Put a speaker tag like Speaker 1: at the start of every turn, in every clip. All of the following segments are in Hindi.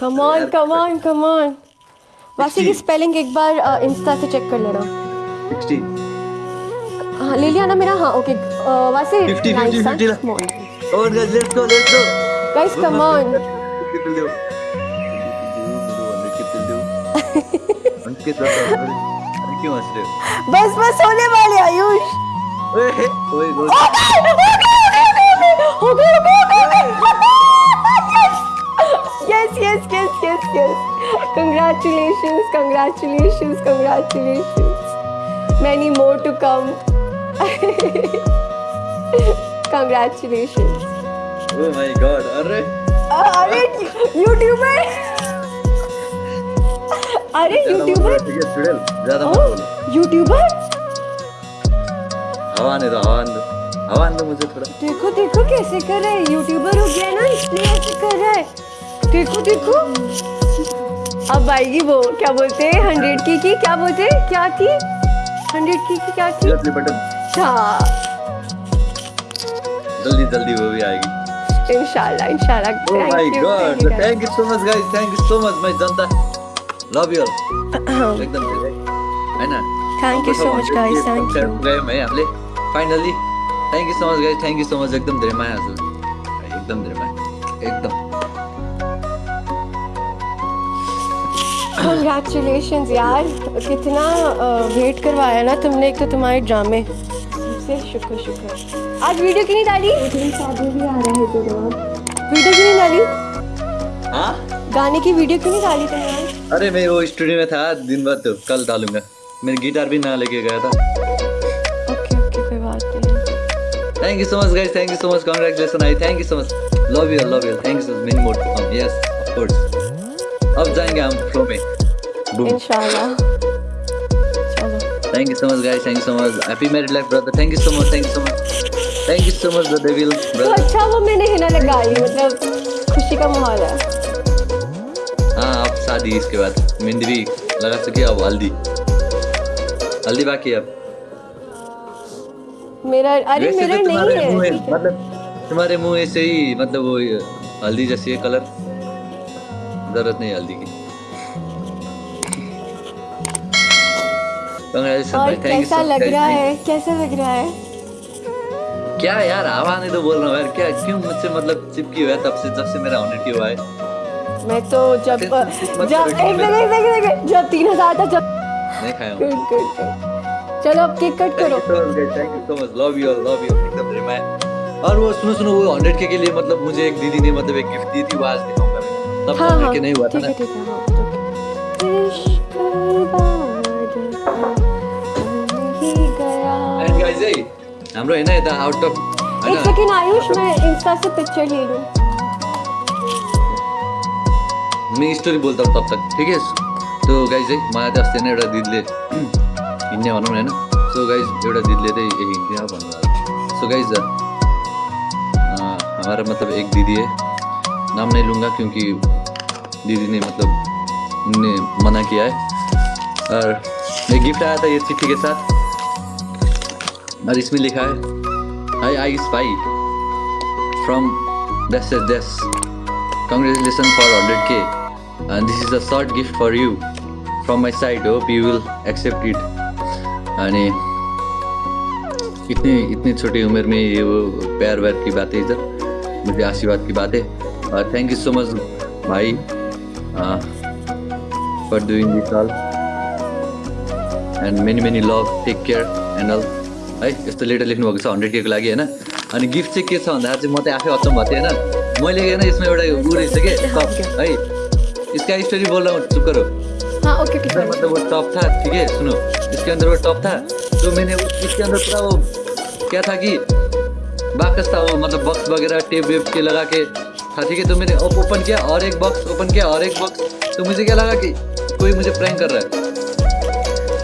Speaker 1: Come on come on come on वासी की स्पेलिंग एक बार इंस्टा से चेक कर लेना।
Speaker 2: 60
Speaker 1: हाँ ले लिया ना मेरा? हाँ ओके वासी
Speaker 2: 50, 50, 50
Speaker 1: कम ऑन
Speaker 2: और guys let's go let's go
Speaker 1: guys come on
Speaker 2: हो
Speaker 1: बस बस होने वाले आयुष।
Speaker 2: ओए ओए गो
Speaker 1: हो गया हो गया हो गया yes yes yes yes yes congratulations congratulations congratulations many more to come congratulations
Speaker 2: oh my god अरे
Speaker 1: अरे यूट्यूबर अरे यूट्यूबर
Speaker 2: है चुड़ैल ज़्यादा मत
Speaker 1: यूट्यूबर
Speaker 2: हवा आने दो हवा आने दो हवा दो मुझे थोड़ा
Speaker 1: देखो देखो कैसे कर रहा है यूट्यूबर हो गया ना इसलिए ऐसे कर रहा है देखो देखो अब आएगी वो क्या बोलते हैं? हंड्रेड की की क्या बोलते हैं? क्या की? हंड्रेड की की क्या की?
Speaker 2: जल्दी बटन
Speaker 1: हाँ।
Speaker 2: जल्दी जल्दी वो भी आएगी।
Speaker 1: इंशाल्लाह इंशाल्लाह।
Speaker 2: God!
Speaker 1: thank you,
Speaker 2: Thank you so much, guys. Thank you so much, my Janata. All.
Speaker 1: guys.
Speaker 2: एकदम धेरै हैन
Speaker 1: Thank you so much, guys. Thank you.
Speaker 2: गयौँ है हामीले finally thank you so much guys thank you so much एकदम धेरै माया हजुर एकदम धेरै माया एकदम
Speaker 1: Congratulations यार कितना वेट करवाया ना तुमने एक तो तुम्हारे ड्रामे। सबसे शुक्र शुक्र। आज वीडियो क्यों नहीं डाली? भी आ रहे थे वीडियो क्यों नहीं डाली?
Speaker 2: हाँ?
Speaker 1: गाने की वीडियो क्यों नहीं डाली तुमने
Speaker 2: अरे मैं वो स्टूडियो में था दिन बाद तो कल डालूँगा। मेरे गिटार भी ना लेके गया था।
Speaker 1: ओके ओके कोई बात नहीं।
Speaker 2: Thank you so much guys thank you so much congratulation I thank you so much love you love you thank you so much many more to come yes of course अब जाएँगे हम फ्लो में
Speaker 1: इंशाल्लाह
Speaker 2: Thank you so much, guys. Thank you so much. Happy married life, brother. Thank you so much. Thank you so much. Thank you so much, the devil,
Speaker 1: तो. अच्छा वो मैंने हिना लगा ली मतलब खुशी का माहौल है
Speaker 2: हाँ अब शादी इसके बाद मेहंदी भी लगा सके अब हल्दी हल्दी बाकी अब
Speaker 1: मेरा अरे मेरा
Speaker 2: तो
Speaker 1: नहीं है
Speaker 2: है, मतलब तुम्हारे मुँह ऐसे ही मतलब वो हल्दी जैसी है कलर ज़रूरत नहीं हल्दी की। Congratulations,
Speaker 1: और कैसा लग रहा है? कैसा लग रहा है?
Speaker 2: क्या यार हवा नहीं तो बोल रहा हूँ यार क्या क्यों मुझसे मतलब चिपकी हुआ है तब से जब से मेरा की हुआ है?
Speaker 1: मैं तो जब जब एक एक एक जब तीन हज़ार था जब
Speaker 2: नहीं खाया
Speaker 1: गुड गुड चलो अब केक कट करो।
Speaker 2: Thank you so much love you love you एकदम मैं। और वो सुनो सुनो वो हंड्रेड के के लिए मतलब मुझे एक दीदी ने मतलब एक गिफ्ट दी थी वो आज दिखाऊँगा मैं तब
Speaker 1: हाँ हाँ
Speaker 2: के नहीं हुआ था ना?
Speaker 1: ठीक है okay. इश्क बादल गया
Speaker 2: एंड गाइस ए हाम्रो हैन यता आउट अफ
Speaker 1: एक आयुष मैं इंस्टा से पिक्चर ले लूँ।
Speaker 2: मैं स्टोरी बोलता हूँ तब तक ठीक है? तो गाइज़ है मलाई चाहिँ अस्ति नै एउटा दिदीले हिँड्ने भनौँ न होइन सो गाइज़ एउटा दिदीले चाहिँ ए हिँड्ने भन्नु सो गाइज़ हमारा मतलब एक दीदी है। नाम नहीं लूँगा क्योंकि दीदी ने मतलब ने मना किया है। और एक गिफ्ट आया था ये चिट्ठी के साथ। और इसमें लिखा है आई आई स्पाई फ्रॉम दस दस congratulations for 100k and this is a short gift for you. From my side, hope you will accept it. अनि इतनी इतनी छोटी उम्र में ये वो प्यार व्यार की बातें इधर, मुझे आशीर्वाद की बातें। और थैंक यू सो मच भाई। For doing this all and many many love take care and all है यस्तो लेटर लेख्नुभएको छ हन्ड्रेड केको लागि होइन? अनि गिफ्ट चाहिँ के छ भन्दाखेरि चाहिँ म चाहिँ आफै अचम्म भएको थिएँ होइन? मैले होइन यसमा एउटा ऊ रहेछ कि? टप है? इसका स्टोरी बोल रहा हूँ मतलब वो टॉप था ठीक है? सुनो। इसके अंदर वो टॉप था। तो मैंने उस- इसके अंदर पूरा वो क्या था कि बाकस था वो मतलब बॉक्स वगैरह टेप वेप के लगा के था ठीक है? तो मैंने ओपन किया और एक बॉक्स ओपन किया और एक बॉक्स तो मुझे क्या लगा कि कोई मुझे प्रैंक कर रहा है?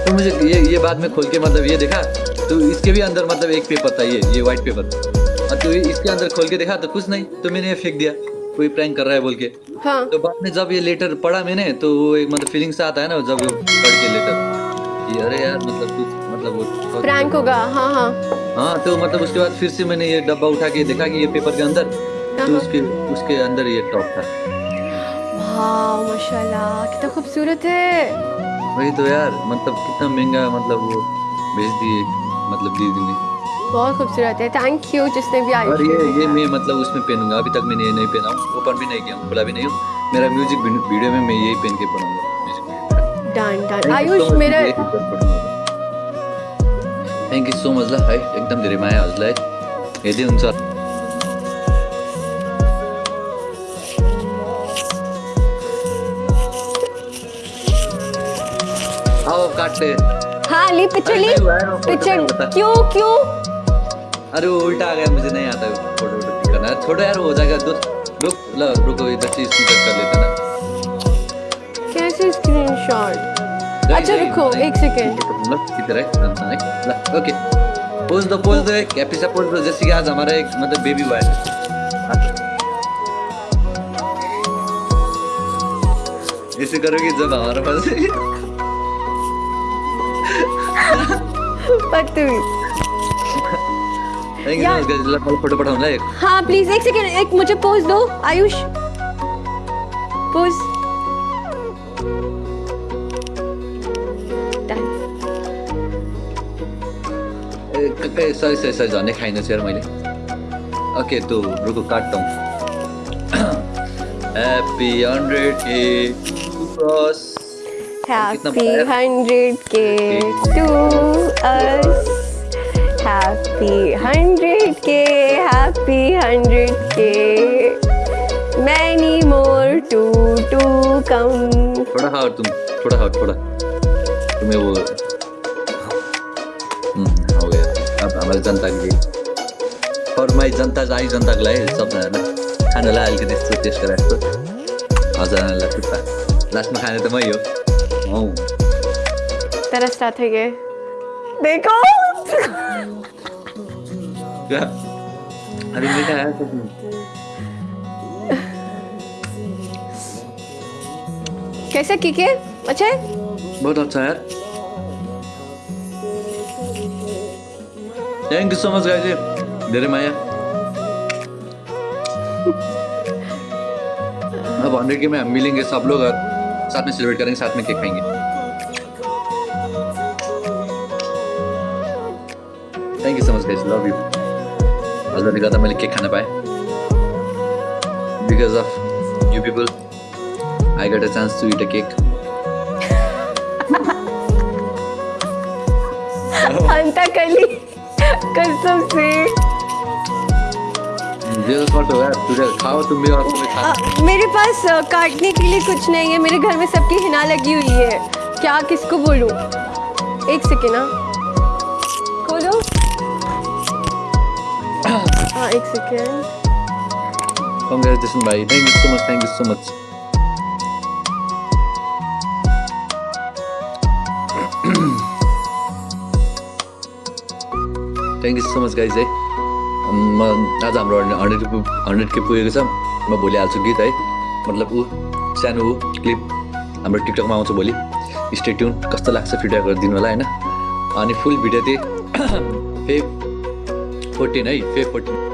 Speaker 2: तो मुझे ये ये बाद में खोल के मतलब ये देखा तो इसके भी अंदर मतलब एक पेपर था ये ये व्हाइट पेपर और तो इसके अंदर खोल के देखा तो कुछ नहीं तो मैंने ये फेंक दिया कोई प्रैंक कर रहा है बोल के।
Speaker 1: हाँ।
Speaker 2: तो बाद में जब ये लेटर पढ़ा मैंने तो वो एक मतलब फीलिंग्स आता है ना जब वो पढ़ के लेटर कि अरे यार मतलब कुछ मतलब वो
Speaker 1: प्रैंक होगा हाँ हाँ।
Speaker 2: हाँ तो मतलब उसके बाद फिर से मैंने ये डब्बा उठा के देखा कि ये पेपर के अंदर तो। उसके उसके अंदर ये टॉप था।
Speaker 1: वाह माशाल्लाह कितना खूबसूरत है।
Speaker 2: वही तो यार मतलब कितना महँगा मतलब वो भेज दिए मतलब दीदी ने।
Speaker 1: बहुत खूबसूरत है थैंक यू जिसने भी
Speaker 2: आई
Speaker 1: और
Speaker 2: ये ये मैं मतलब उसमें पहनूँगा अभी तक मैंने ये नहीं पहना हूँ ओपन भी नहीं किया हूँ खुला भी नहीं हूँ। मेरा म्यूज़िक वीडियो में मैं यही पहन के म्यूज़िक
Speaker 1: डन डन आयुष मेरे
Speaker 2: थ्याङ्क यू सो मच ल है एकदम धेरै माया हजुरलाई हेर्दै हुन्छ आओ काटते
Speaker 1: हाँ ली पिक्चर ली।
Speaker 2: है,
Speaker 1: पिक्चर क्यों क्यों?
Speaker 2: अरे वो उल्टा आ गया मुझे नहीं आता फ़ोटो वोटो करना। छोड़ो यार हो जाएगा दो रुक ल रुको इधर से स्क्रीन कर लेते ना।
Speaker 1: कैसे स्क्रीनशॉट अच्छा रुको एक सेकेंड
Speaker 2: ल इधर है? है। ओके। पोज दो पोज दो एक। एपिसोड पोज दो जैसे कि आज हमारा एक मतलब बेबी हुआ है। ऐसे करोगे जब हमारे पास फ़ोटो पठाऊँ ल एक
Speaker 1: हाँ प्लीज़ एक सेकेंड एक मुझे पोज दो आयुष. Pose Done.
Speaker 2: ए सरी सरी सरी झन्डै खाइनँ यार मैले ओके तो रुको हूँ. Cross
Speaker 1: Happy 100k to us. Happy 100k. Happy 100k. Many more to to come.
Speaker 2: थोड़ा हाउ तुम थोड़ा हाउ थोड़ा तुम्हें वो हो गया अब हमारे जनता के लिए जनता आई जनताको लागि सबजनालाई खानालाई अलिकति यस्तो टेस्ट गराएको छ लास्टमा खाने त मै हो
Speaker 1: तेरा स्टार्ट है ये। देखो।
Speaker 2: क्या? अरे है तो
Speaker 1: कैसा किके? अच्छा है?
Speaker 2: बहुत अच्छा है यार। Thank you so much guys धेरै माया। अब हंड्रेड के में हम मिलेंगे सब लोग और साथ में सेलिब्रेट करेंगे, साथ में केक खाएँगे। Thank you so much guys love you हजुरले गर्दा मैले केक खान पाएँ because of you people I got a chance to eat a cake
Speaker 1: अंता कली कसम से।
Speaker 2: जे फ़ोटो है तुझे खाओ तुम भी और
Speaker 1: आ, मेरे पास काटने के लिए कुछ नहीं है मेरे घर में सबकी हिना लगी हुई है। क्या किसको बोलूँ? एक सेकेंड ना खोलो। हाँ एक सेकेंड
Speaker 2: भाइ thank you so much thank you so much thank you so much guys है म आज हाम्रो हन्ड्रेड हन्ड्रेड के पुगेको छ। म भोलि हाल्छु गीत है। मतलब ऊ सानो ऊ क्लिप हाम्रो टिकटकमा आउँछ भोलि। स्टे ट्युन कस्तो लाग्छ फिडब्याक गरिदिनु होला होइन? अनि फुल भिडियो चाहिँ फे फोर्टिन है फे फोर्टिन